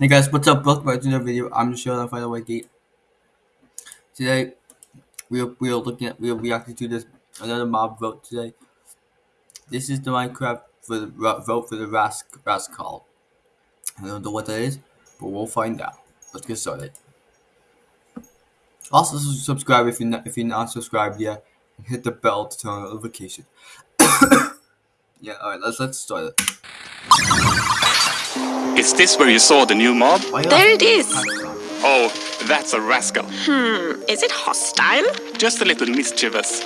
Hey guys, what's up? Welcome back to another video. I'm just showing off Final White Gate. Today, we are, we are looking at, we are reacting to this, another mob vote today. This is the Minecraft for the vote for the Rask, Rascal. I don't know what that is, but we'll find out. Let's get started. Also, subscribe if you're not, if you're not subscribed yet, and hit the bell to turn on notifications. yeah, alright, let's, let's start it. Is this where you saw the new mob? There it is. Oh, that's a rascal. Hmm, is it hostile? Just a little mischievous.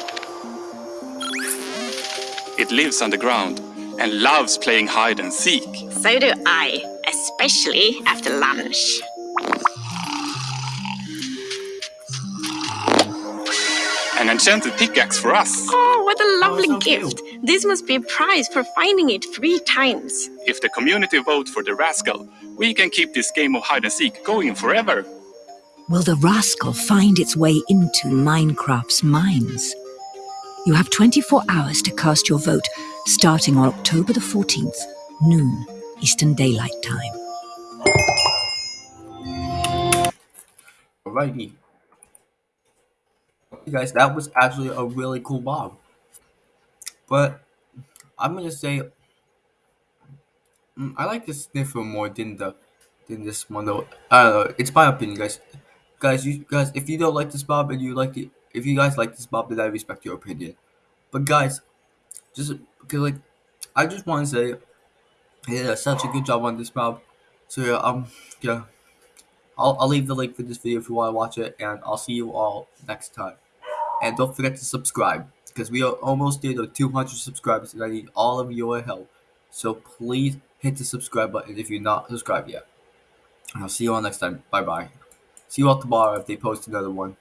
It lives underground and loves playing hide and seek. So do I, especially after lunch. An enchanted pickaxe for us. Oh, what a lovely oh, so gift. Cute. This must be a prize for finding it three times. If the community vote for the rascal, we can keep this game of hide and seek going forever. Will the rascal find its way into Minecraft's mines? You have 24 hours to cast your vote, starting on October the 14th, noon, Eastern Daylight Time. Alrighty guys, that was actually a really cool mob. But I'm gonna say mm, I like the sniffer more than the than this one though. I don't know. It's my opinion, guys. Guys, you guys, if you don't like this mob and you like it, if you guys like this mob, then I respect your opinion. But guys, just because like, I just want to say, yeah, such a good job on this mob. So yeah, um, yeah. I'll, I'll leave the link for this video if you want to watch it, and I'll see you all next time. And don't forget to subscribe because we are almost there to 200 subscribers and I need all of your help. So please hit the subscribe button if you're not subscribed yet. And I'll see you all next time. Bye bye. See you all tomorrow if they post another one.